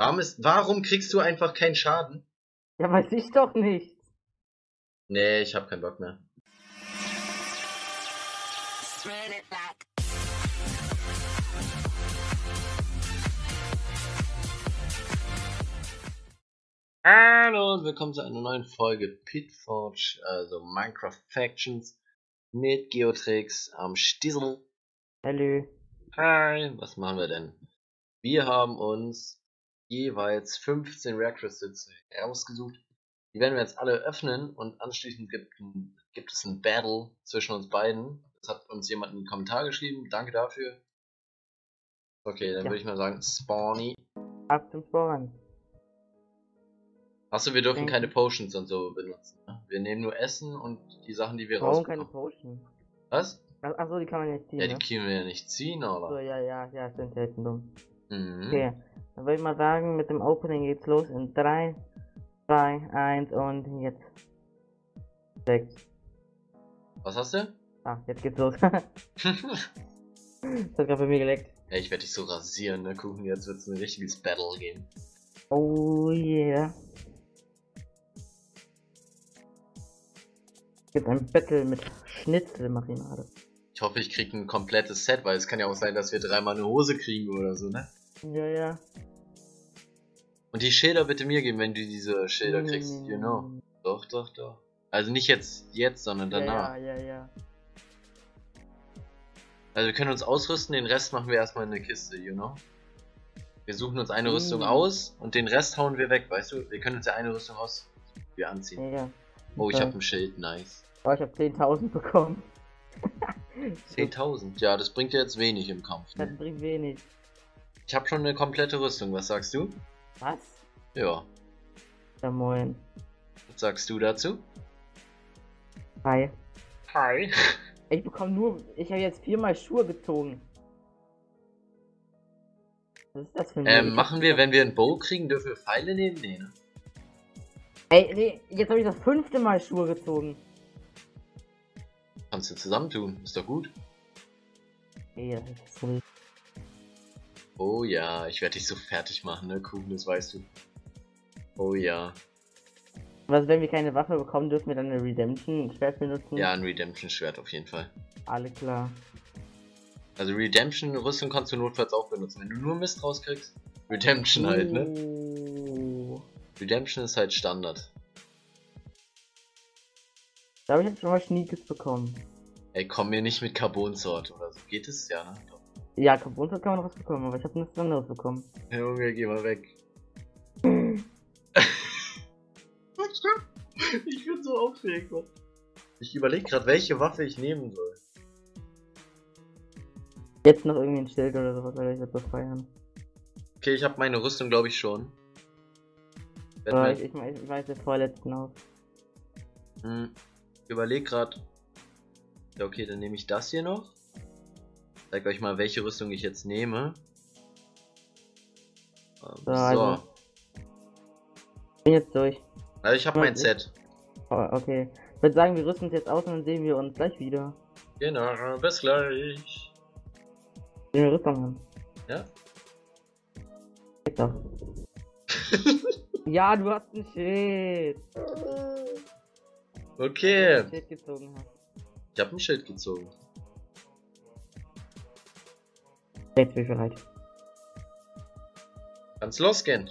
Warum, ist, warum kriegst du einfach keinen Schaden? Ja, weiß ich doch nicht. Nee, ich hab keinen Bock mehr. Hallo und willkommen zu einer neuen Folge Pitforge, also Minecraft Factions mit Geotrix am Stiesel. Hallo. Hi, was machen wir denn? Wir haben uns jeweils 15 Rare Crystals herausgesucht. Die werden wir jetzt alle öffnen und anschließend gibt, gibt es ein Battle zwischen uns beiden. Das hat uns jemand in den Kommentar geschrieben. Danke dafür. Okay, dann Ja. würde ich mal sagen, Spawny. Ab zum Spawn. Achso, wir dürfen keine Potions und so benutzen. Ne? Wir nehmen nur Essen und die Sachen, die wir Warum keine rausbekommen. Potion? Was? Ach- Achso, die kann man nicht ziehen. Ja, die ne? können wir ja nicht ziehen, So, oder? ja, ja, ja, sind selten dumm. Mhm. Okay, dann würde ich mal sagen, mit dem Opening geht's los in 3, 2, 1 und jetzt. 6. Was hast du? Ah, jetzt geht's los. das hat gerade bei mir geleckt. ja, ich werde dich so rasieren, ne? Kuchen, jetzt wird es ein richtiges Battle geben. Oh yeah. Gibt ein Battle mit Schnitzelmarinade. Ich hoffe, ich krieg ein komplettes Set, weil es kann ja auch sein, dass wir dreimal eine Hose kriegen oder so, ne? Ja, ja. Und die Schilder bitte mir geben, wenn du diese Schilder kriegst, you know. nee. Doch, doch, doch. Also nicht jetzt, jetzt, sondern danach. Ja, ja, ja, ja. Also wir können uns ausrüsten, den Rest machen wir erstmal in eine Kiste, you know. Wir suchen uns eine Mm. Rüstung aus und den Rest hauen wir weg, weißt du? Wir können uns ja eine Rüstung aus wir anziehen. ja. Oh, ich Okay. habe ein Schild, nice. Oh, ich hab 10.000 bekommen. 10.000, ja, das bringt ja jetzt wenig im Kampf. Das Ne? bringt wenig. Ich habe schon eine komplette Rüstung, was sagst du? Was? Ja, Ja, moin. was sagst du dazu? Hi. Hi. Ich bekomme nur. Ich habe jetzt viermal Schuhe gezogen. Was ist das für ein Ähm, machen wir, wenn wir einen Bow kriegen, dürfen wir Pfeile nehmen? Nee, ne? Ey, nee, jetzt habe ich das fünfte Mal Schuhe gezogen. Kannst du zusammentun, ist doch gut. Ey, das ist so. Oh ja, ich werde dich so fertig machen, ne, Kuchen, das weißt du. Oh ja. Was, wenn wir keine Waffe bekommen, dürfen wir dann eine Redemption-Schwert benutzen? Ja, ein Redemption-Schwert auf jeden Fall. Alle klar. Also Redemption-Rüstung kannst du notfalls auch benutzen. Wenn du nur Mist rauskriegst, Redemption halt, ne? Uh, Redemption ist halt Standard. Da habe ich jetzt schon mal Sneakers bekommen. Ey, komm mir nicht mit Carbon Sword oder so. Geht es? Ja, ne? Ja, Carbon kann man noch was bekommen, aber ich habe nichts anderes bekommen. Junge, geh mal weg. ich bin so aufgeregt, Mann. Ich überlege gerade, welche Waffe ich nehmen soll. Jetzt noch irgendwie ein Schild oder sowas, weil ich jetzt befreien. Okay, ich habe meine Rüstung, glaube ich, schon. Mir- ich, ich, ich weiß den vorletzten aus. Hm, ich überleg grad. Ja, okay, dann nehme ich das hier noch. Zeig euch mal, welche Rüstung ich jetzt nehme. Ähm, So, so. also. Bin jetzt durch. Also ich habe mein ich- Set. Oh, okay. Ich würde sagen, wir rüsten uns jetzt aus und dann sehen wir uns gleich wieder. Genau, bis gleich. Sehen wir Rüstung an. Ja? Geht doch. ja, du hast ein Schild. Okay. Ein Schild gezogen. Ich habe ein Schild gezogen. Jetzt bin ich bereit. Kann's losgehen.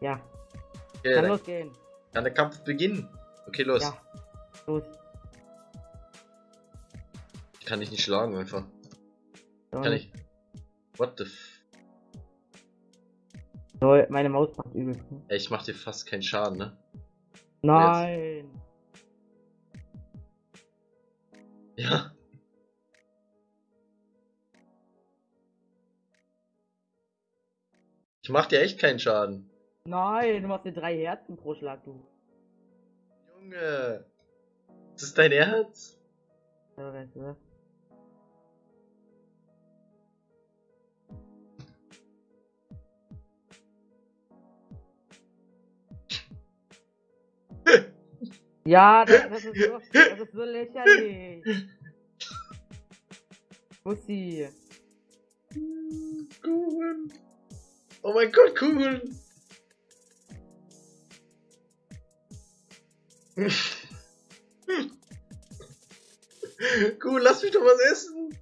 Ja, Okay, kann dann losgehen. kann der Kampf beginnen. Okay, los. Ja, los. Ich kann dich nicht schlagen einfach. Kann ich. What the f. So, meine Maus macht übel. Ey, ich mach dir fast keinen Schaden, ne? Nein. Ja. Ich mach dir echt keinen Schaden. Nein, du machst dir drei Herzen pro Schlag, du. Junge. Ist das dein Ernst? Ja, weißt du was? Ja, das, das, ist so, das ist so lächerlich. Bussi. Kugeln. Oh mein Gott, Kugeln! Kuh, lass mich doch was essen!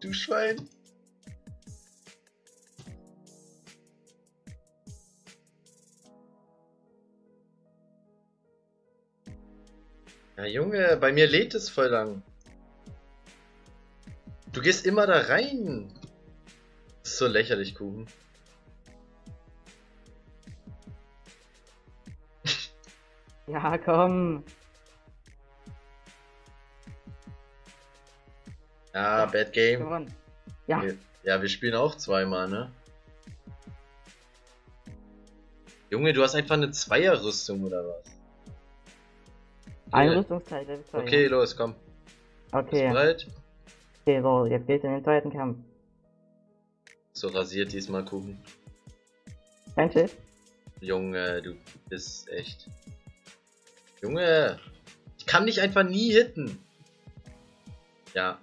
Du Schwein! Ja, Junge, bei mir lädt es voll lang. Du gehst immer da rein. Das ist so lächerlich, Kuchen. Ja, komm. Ja, Bad Game. Ja, Wir- Ja, wir spielen auch zweimal, ne? Junge, du hast einfach eine Zweierrüstung oder was? ein Ja. Rüstungsteil, Level 2. Okay, los, komm. Bist Okay, du bereit? okay, so, jetzt geht's in den zweiten Kampf. So rasiert diesmal Kuchen. Kein Schild? Junge, du bist echt. Junge, ich kann dich einfach nie hitten. Ja.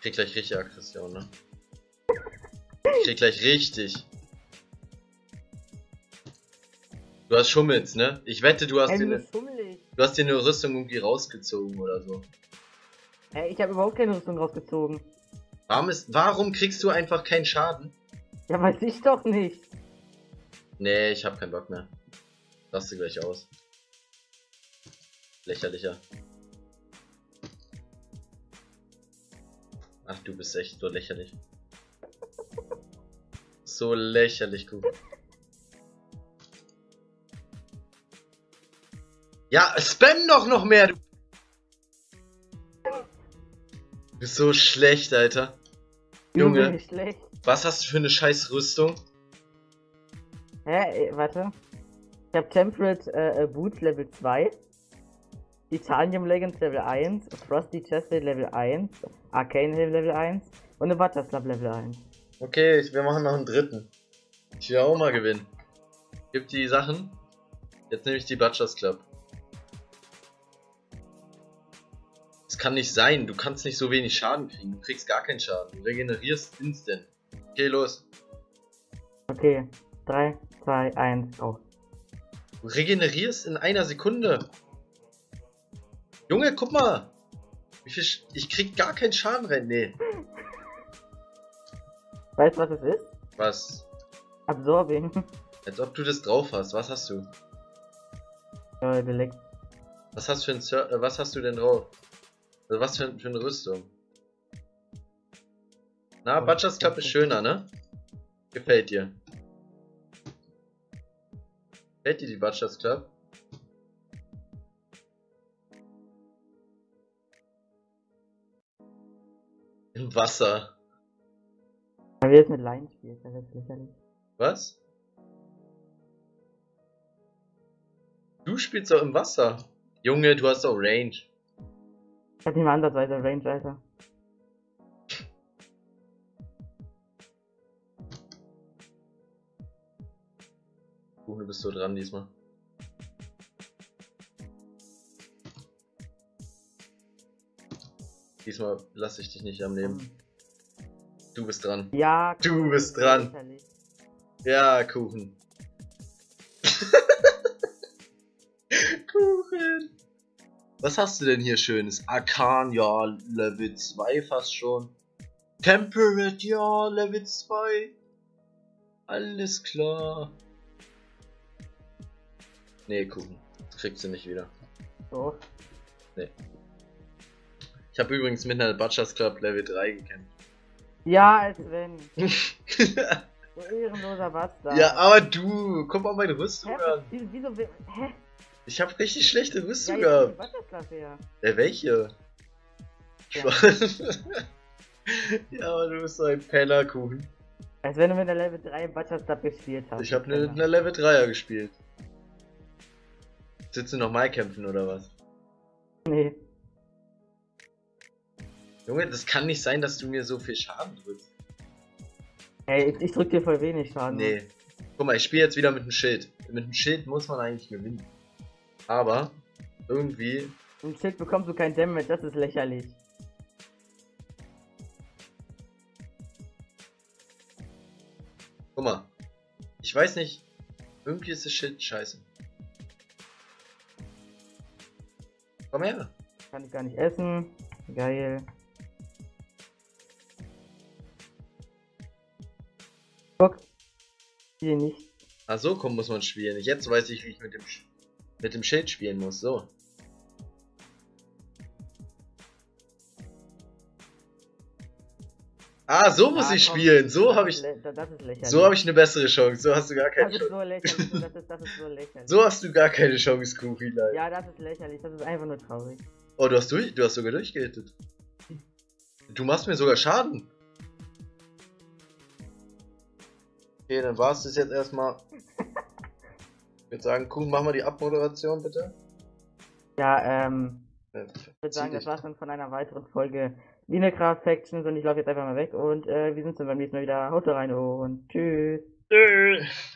Krieg gleich richtig Aggression, ne? Ich krieg gleich richtig. Du hast Schummels, ne? Ich wette, du hast, Ey, dir du ne, du hast dir eine Rüstung irgendwie rausgezogen oder so. Ey, ich habe überhaupt keine Rüstung rausgezogen. Warum, ist, warum kriegst du einfach keinen Schaden? Ja, weiß ich doch nicht. Nee, ich hab keinen Bock mehr. Raste gleich aus. Lächerlicher. Ach, du bist echt so lächerlich. So lächerlich, Kuchen. Ja, spam doch noch mehr, du. Du bist so schlecht, Alter. Junge. Was hast du für eine scheiß Rüstung? Hä, ey, warte. Ich hab Temperate äh, äh, Boots Level 2. Titanium Leggings Level 1. Frosty Chestplate Level 1. Arcane Helm Level 1. Und eine Butterslap Level 1. Okay, wir machen noch einen dritten. Ich will auch mal gewinnen. Gib die Sachen. Jetzt nehme ich die Butchers Club. Kann nicht sein, du kannst nicht so wenig Schaden kriegen. Du kriegst gar keinen Schaden. Du regenerierst instant. Okay, los. Okay. 3, 2, 1, go. Du regenerierst in einer Sekunde. Junge, guck mal. Wie viel Sch ich krieg gar keinen Schaden rein. Nee. Weißt du, was es ist? Was? Absorbing. Als ob du das drauf hast. Was hast du? äh, Delect. Was hast, für ein äh, was hast du denn drauf? Also was für, für eine Rüstung? Na, Butchers Club ist schöner, ne? Gefällt dir. Gefällt dir die Butchers Club? Im Wasser. Wenn wir jetzt mit Line spielen, dann wird's lächerlich. Was? Du spielst doch im Wasser. Junge, du hast doch Range. Ich hab nicht mal andersweise Range, Alter. Kuchen, du bist so dran diesmal. Diesmal lasse ich dich nicht am Leben. Du bist dran. Ja, Du komm, bist dran. Ja, Kuchen. Kuchen. Was hast du denn hier schönes? Arkan, ja, Level 2 fast schon. Temperate, ja, Level 2. Alles klar. Nee. Das kriegst du nicht wieder. So. Ich habe übrigens mit einer Butchers Club Level 3 gekämpft. Ja, als wenn. So ehrenloser Bastard. ja, aber du, guck mal meine Rüstung Hä? an. Wieso, wieso, hä? Ich habe richtig schlechte Ja, Rüstung die gehabt. Butterslav her. Äh, welche? Ja. ja, aber du bist so ein Pennerkuchen. Als wenn du mit der Level 3 Butterslav gespielt hast. Ich habe eine, Penner. eine Level 3er gespielt. Sitzen noch mal kämpfen oder was? Nee. Junge, das kann nicht sein, dass du mir so viel Schaden drückst. Ey, ich, ich drück dir voll wenig Schaden. Nee. Guck mal, ich spiele jetzt wieder mit dem Schild. Mit dem Schild muss man eigentlich gewinnen. Aber irgendwie. Im Schild bekommst du kein Damage, das ist lächerlich. Guck mal. Ich weiß nicht. Irgendwie ist das Schild scheiße. Komm her. Kann ich gar nicht essen. Geil. Guck. Hier nicht. Ah, so komm, muss man spielen. Jetzt weiß ich, wie ich mit dem, Sch- mit dem Schild spielen muss. So. Ah, so muss Ah, ich komm, spielen. So das habe ist ich, Das das ist so habe ich eine bessere Chance. So hast du gar Das keine ist Chance. so lächerlich. Das ist, das ist so lächerlich. So hast du gar keine Chance, Kuchi. Nein. Ja, das ist lächerlich. Das ist einfach nur traurig. Oh, du hast durch, du hast sogar durchgehittet. Du machst mir sogar Schaden. Okay, dann war es das jetzt erstmal. Ich würde sagen, Kuhn, mach mal die Abmoderation bitte. Ja, ähm. Äh, Ich würde sagen, das war's dann von einer weiteren Folge Minecraft Factions und ich laufe jetzt einfach mal weg und äh, wir sind dann beim nächsten Mal wieder. Haut rein und tschüss. Tschüss.